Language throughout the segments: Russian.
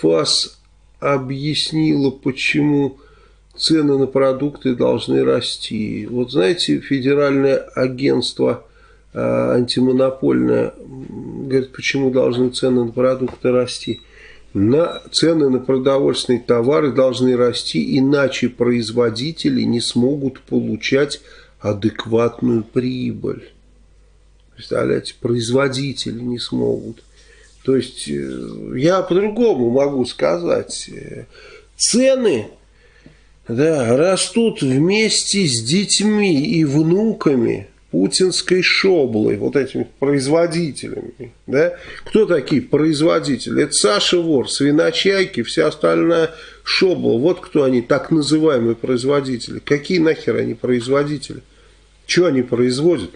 ФАС объяснила, почему цены на продукты должны расти. Вот знаете, федеральное агентство э, антимонопольное говорит, почему должны цены на продукты расти. На, цены на продовольственные товары должны расти, иначе производители не смогут получать адекватную прибыль. Представляете, производители не смогут. То есть, э, я по-другому могу сказать. Цены да, растут вместе с детьми и внуками путинской шоблы, вот этими производителями. Да? Кто такие производители? Это Саша Вор, свиночайки, вся остальная шобла. Вот кто они, так называемые производители. Какие нахер они производители? Что они производят?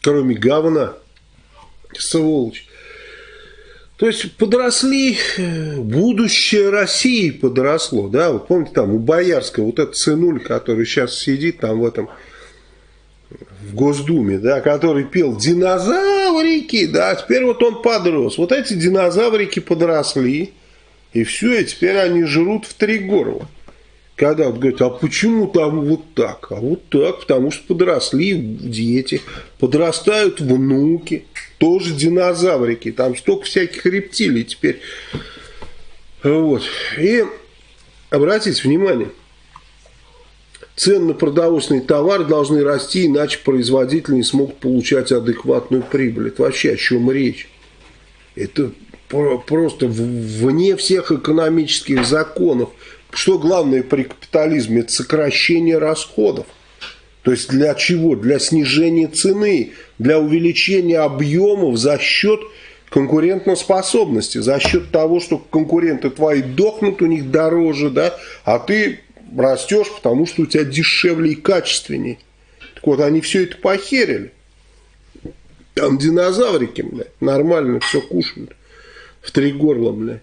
Кроме говна. Сволочь. То есть подросли, будущее России подросло, да, вот помните там у Боярского вот этот сынуль, который сейчас сидит там в этом в Госдуме, да, который пел «Динозаврики», да, теперь вот он подрос. Вот эти динозаврики подросли, и все, и теперь они жрут в три горла. Когда вот говорят, а почему там вот так? А вот так, потому что подросли дети, подрастают внуки, тоже динозаврики, там столько всяких рептилий теперь. Вот. И обратите внимание – Цены на продовольственный товар должны расти, иначе производители не смогут получать адекватную прибыль. Это вообще о чем речь? Это просто вне всех экономических законов. Что главное при капитализме? Это сокращение расходов. То есть для чего? Для снижения цены, для увеличения объемов за счет конкурентоспособности, за счет того, что конкуренты твои дохнут, у них дороже, да, а ты растешь, потому что у тебя дешевле и качественнее. Так вот, они все это похерили. Там динозаврики, блядь, нормально все кушают. В три горла, блядь.